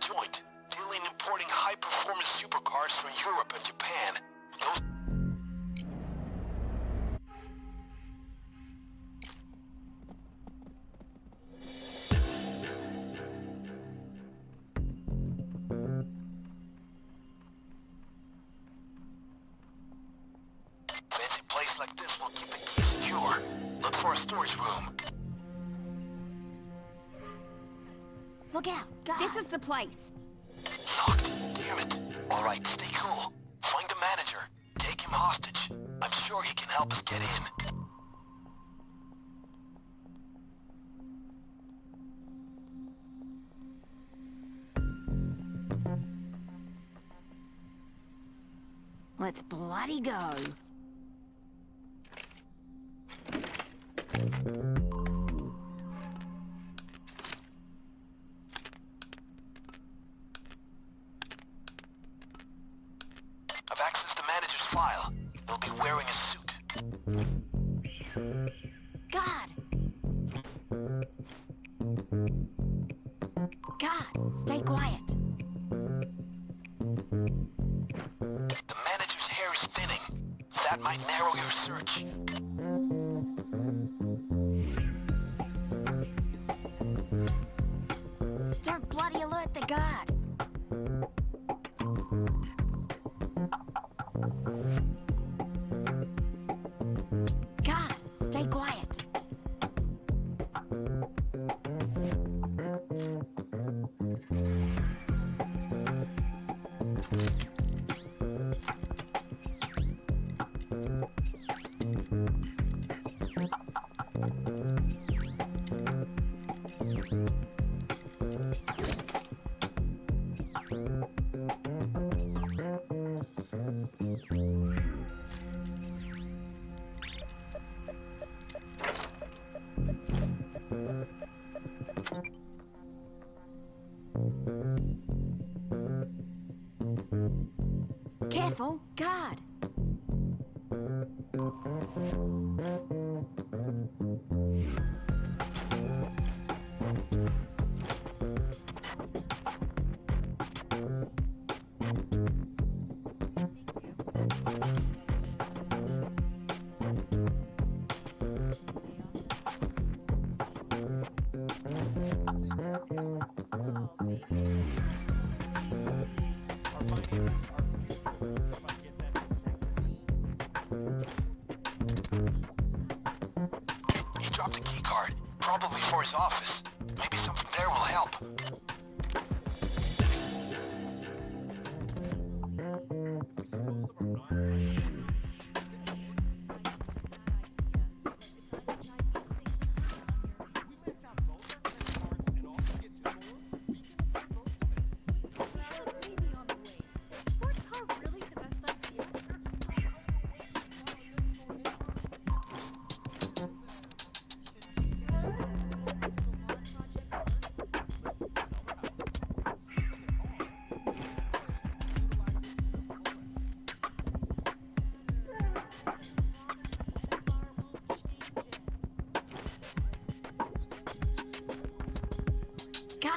joint, dealing and importing high-performance supercars from Europe and Japan. Those Fancy place like this will keep the key secure. Look for a storage room. Look out! This is the place. Locked. Damn it. All right, stay cool. Find the manager. Take him hostage. I'm sure he can help us get in. Let's bloody go. File. He'll be wearing a suit. God! God, stay quiet. The manager's hair is thinning. That might narrow your search. Don't bloody alert the guard. God, Oh, Careful, guard. Office. Maybe something there will help. They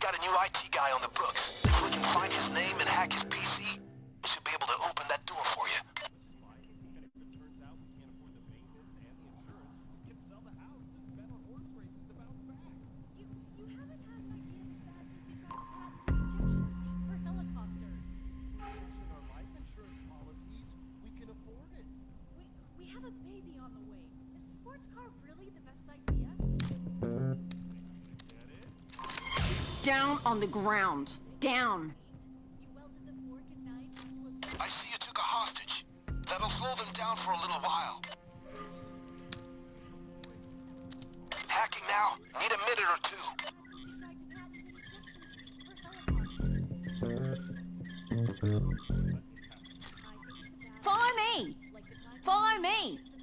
got a new IT guy on the books. If we can find his name and hack his PC, down on the ground. Down. You welded the fork and knife into a I see you took a hostage. That'll slow them down for a little while. Hacking now? Need a minute or two. You tried to patent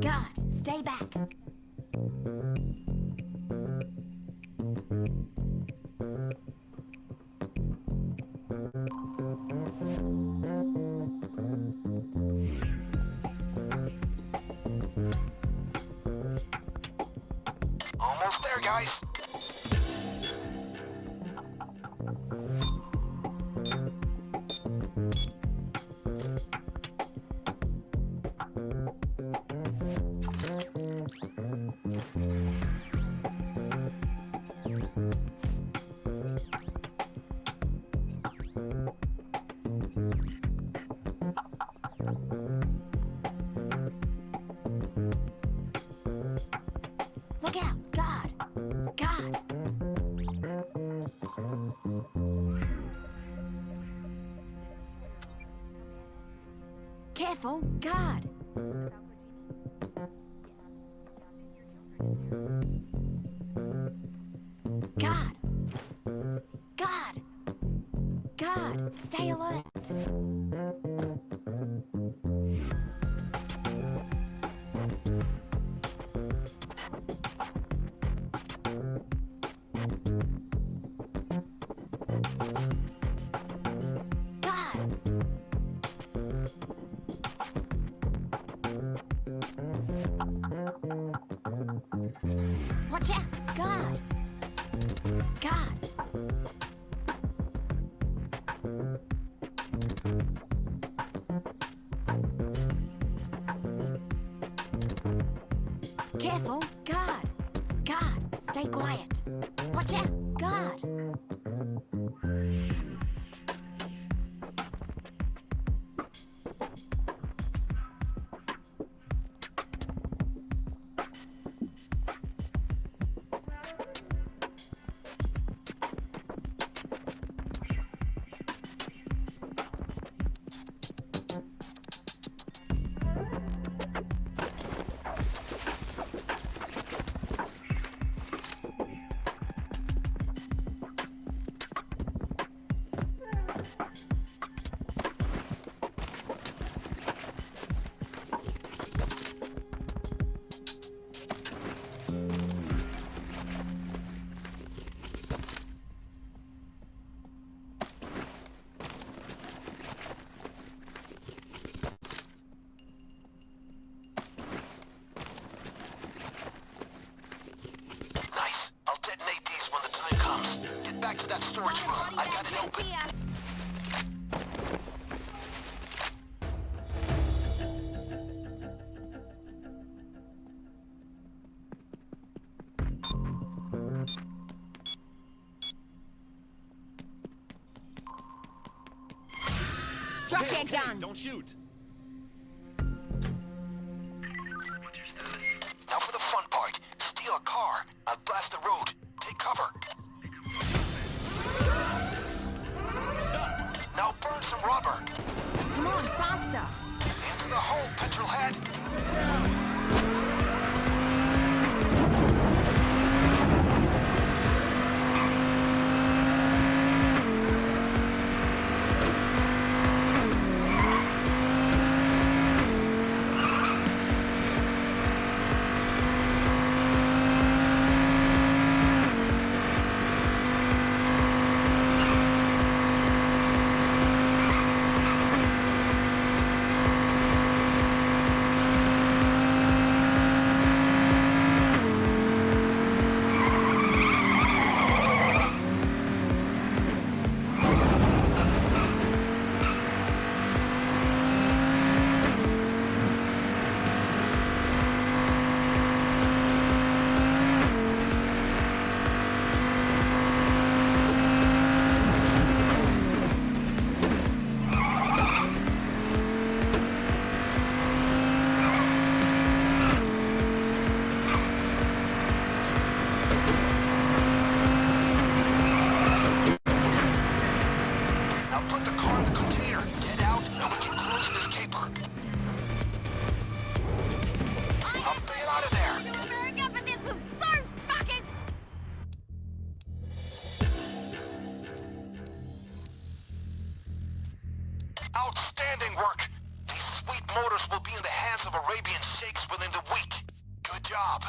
God, stay back. Almost there, guys. Careful! God! God! God! God! Stay alert! Oh Careful! God! God! Stay quiet! Watch out! God! Drop that gun! Don't shoot. Now for the fun part. Steal a car. I'll blast the road. Take cover. Stop. Now burn some rubber. Come on, faster! Into the hole, petrolhead. Now motors will be in the hands of Arabian sheikhs within the week. Good job.